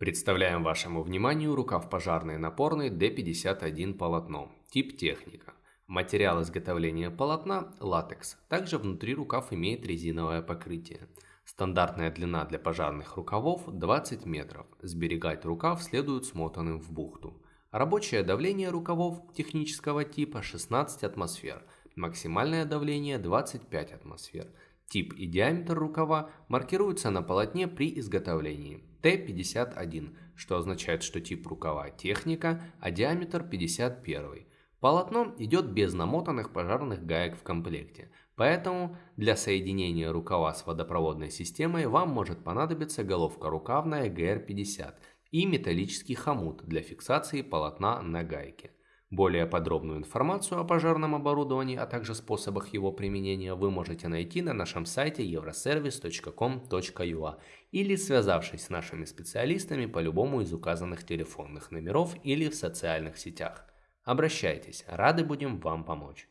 Представляем вашему вниманию рукав пожарный напорный D51 полотно, тип техника. Материал изготовления полотна – латекс. Также внутри рукав имеет резиновое покрытие. Стандартная длина для пожарных рукавов 20 метров. Сберегать рукав следует смотанным в бухту. Рабочее давление рукавов технического типа 16 атмосфер. Максимальное давление 25 атмосфер. Тип и диаметр рукава маркируются на полотне при изготовлении. Т51, что означает, что тип рукава техника, а диаметр 51. Полотно идет без намотанных пожарных гаек в комплекте, поэтому для соединения рукава с водопроводной системой вам может понадобиться головка рукавная GR50 и металлический хомут для фиксации полотна на гайке. Более подробную информацию о пожарном оборудовании, а также способах его применения вы можете найти на нашем сайте euroservice.com.ua или связавшись с нашими специалистами по любому из указанных телефонных номеров или в социальных сетях. Обращайтесь, рады будем вам помочь.